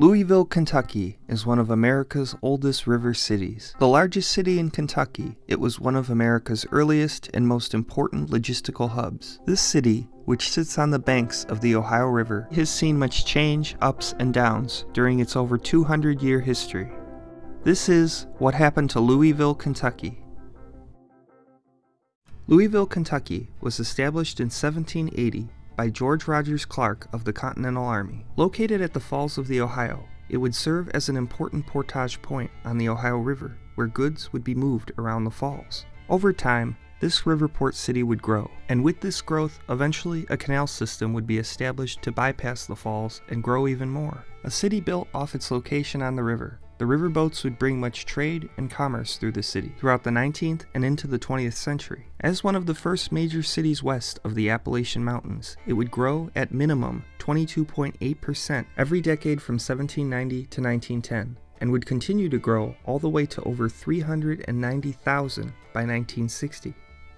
Louisville, Kentucky is one of America's oldest river cities. The largest city in Kentucky, it was one of America's earliest and most important logistical hubs. This city, which sits on the banks of the Ohio River, has seen much change, ups and downs, during its over 200 year history. This is what happened to Louisville, Kentucky. Louisville, Kentucky was established in 1780 by George Rogers Clark of the Continental Army. Located at the Falls of the Ohio, it would serve as an important portage point on the Ohio River, where goods would be moved around the falls. Over time, this riverport city would grow, and with this growth, eventually a canal system would be established to bypass the falls and grow even more. A city built off its location on the river, the riverboats would bring much trade and commerce through the city throughout the 19th and into the 20th century. As one of the first major cities west of the Appalachian Mountains, it would grow at minimum 22.8% every decade from 1790 to 1910 and would continue to grow all the way to over 390,000 by 1960.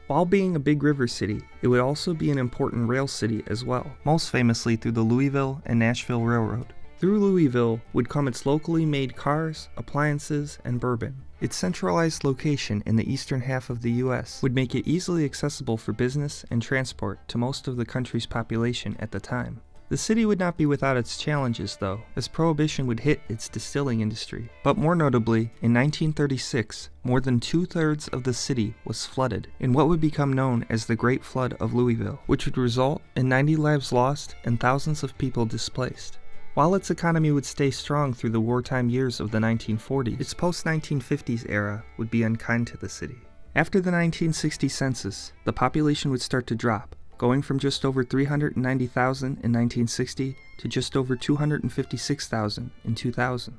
While being a big river city, it would also be an important rail city as well, most famously through the Louisville and Nashville Railroad. Through Louisville would come its locally made cars, appliances, and bourbon. Its centralized location in the eastern half of the US would make it easily accessible for business and transport to most of the country's population at the time. The city would not be without its challenges, though, as Prohibition would hit its distilling industry. But more notably, in 1936, more than two thirds of the city was flooded in what would become known as the Great Flood of Louisville, which would result in 90 lives lost and thousands of people displaced. While its economy would stay strong through the wartime years of the 1940s, its post-1950s era would be unkind to the city. After the 1960 census, the population would start to drop, going from just over 390,000 in 1960 to just over 256,000 in 2000.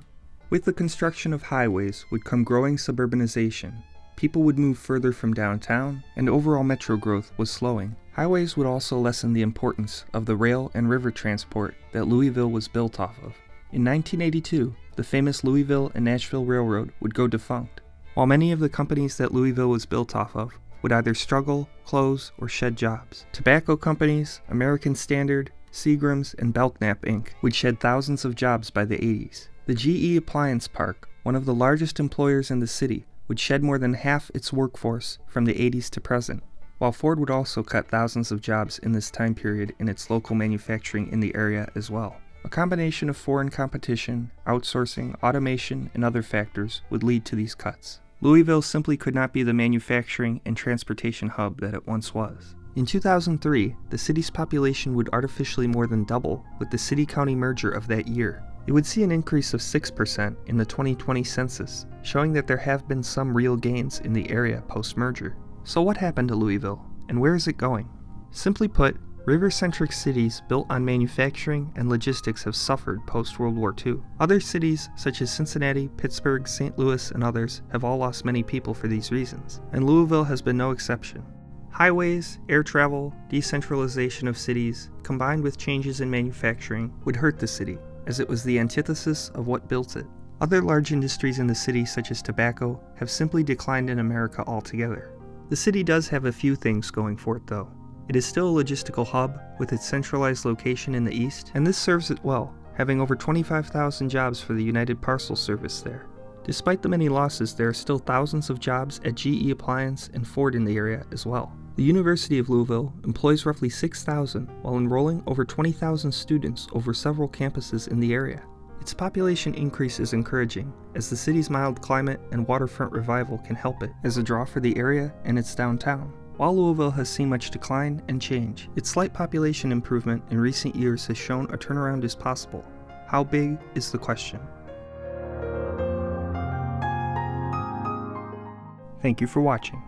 With the construction of highways would come growing suburbanization, people would move further from downtown, and overall metro growth was slowing. Highways would also lessen the importance of the rail and river transport that Louisville was built off of. In 1982, the famous Louisville and Nashville Railroad would go defunct, while many of the companies that Louisville was built off of would either struggle, close, or shed jobs. Tobacco companies, American Standard, Seagram's, and Belknap Inc. would shed thousands of jobs by the 80s. The GE Appliance Park, one of the largest employers in the city, would shed more than half its workforce from the 80s to present, while Ford would also cut thousands of jobs in this time period in its local manufacturing in the area as well. A combination of foreign competition, outsourcing, automation, and other factors would lead to these cuts. Louisville simply could not be the manufacturing and transportation hub that it once was. In 2003, the city's population would artificially more than double with the city-county merger of that year, it would see an increase of 6% in the 2020 census, showing that there have been some real gains in the area post-merger. So what happened to Louisville, and where is it going? Simply put, river-centric cities built on manufacturing and logistics have suffered post-World War II. Other cities, such as Cincinnati, Pittsburgh, St. Louis, and others, have all lost many people for these reasons, and Louisville has been no exception. Highways, air travel, decentralization of cities, combined with changes in manufacturing, would hurt the city, as it was the antithesis of what built it. Other large industries in the city, such as tobacco, have simply declined in America altogether. The city does have a few things going for it, though. It is still a logistical hub, with its centralized location in the east, and this serves it well, having over 25,000 jobs for the United Parcel Service there. Despite the many losses, there are still thousands of jobs at GE Appliance and Ford in the area as well. The University of Louisville employs roughly 6,000 while enrolling over 20,000 students over several campuses in the area. Its population increase is encouraging, as the city's mild climate and waterfront revival can help it as a draw for the area and its downtown. While Louisville has seen much decline and change, its slight population improvement in recent years has shown a turnaround is possible. How big is the question. Thank you for watching.